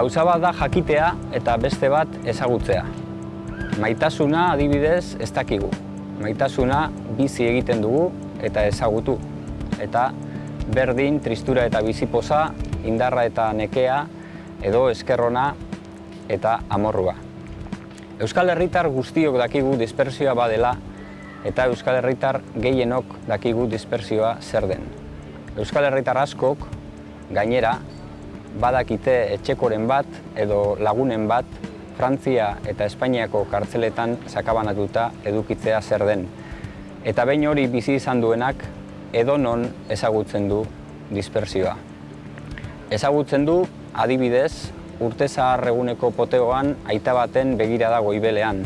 Gauza bat da jakitea eta beste bat ezagutzea. Maitasuna adibidez ez dakigu. Maitasuna bizi egiten dugu eta ezagutu. Eta berdin, tristura eta bizipoza, indarra eta nekea, edo eskerrona eta amorrua. Euskal Herritar guztiok dakigu dispersioa badela eta Euskal Herritar gehienok dakigu dispersioa zer den. Euskal Herritar askok, gainera, badakite etxekoren bat edo lagunen bat Frantzia eta Espainiako kartzeletan sakabanatuta edukitzea zer den. Eta behin hori bizi izan duenak edonon ezagutzen du dispersioa. Ezagutzen du, adibidez, urte zahar eguneko poteoan aita baten begira dago ibelean.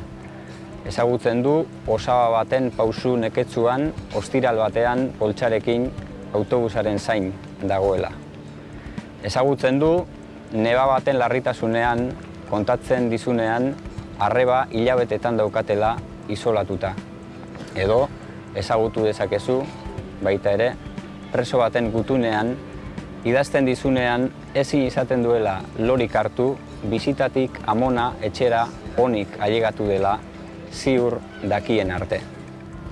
Ezagutzen du, osaba baten pausu neketzuan, ostiral batean poltsarekin autobusaren zain dagoela. Ezagutzen du, neba baten larritasunean, kontatzen dizunean, arreba hilabetetan daukatela isolatuta. Edo, ezagutu dezakezu, baita ere, preso baten gutunean, idazten dizunean ezin izaten duela lorik hartu, bizitatik amona etxera onik ailegatu dela ziur dakien arte.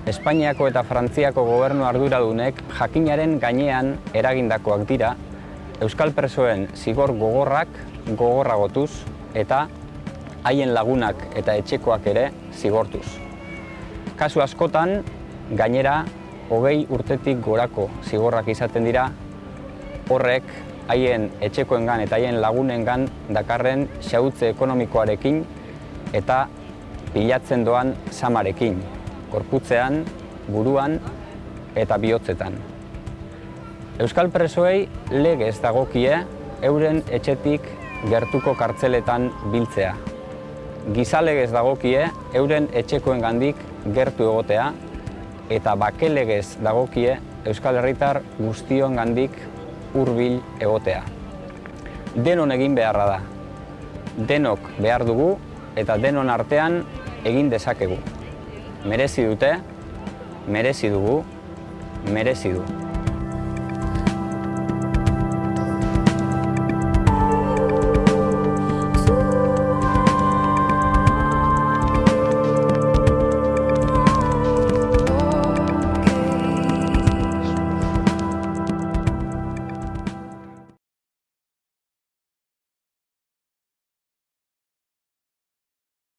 Espainiako eta Frantziako gobernu arduradunek jakinaren gainean eragindakoak dira Euskal presoen zigor gogorrak gogorragotuz eta haien lagunak eta etxekoak ere zigortuz. Kasu askotan, gainera, hogei urtetik gorako zigorrak izaten dira, horrek haien etxekoengan eta haien lagunengan dakarren xautze ekonomikoarekin eta pilatzen doan samarekin, korputzean, buruan eta bihotzetan. Euskal presoei legez dagokie euren etxetik gertuko kartzeletan biltzea. Gizalegez dagokie euren etxekoen gandik gertu egotea eta bakelegez dagokie Euskal Herritar guztion gandik hurbil egotea. Denon egin beharra da. Denok behar dugu eta denon artean egin dezakegu. Merezi dute, merezi dugu, merezi du.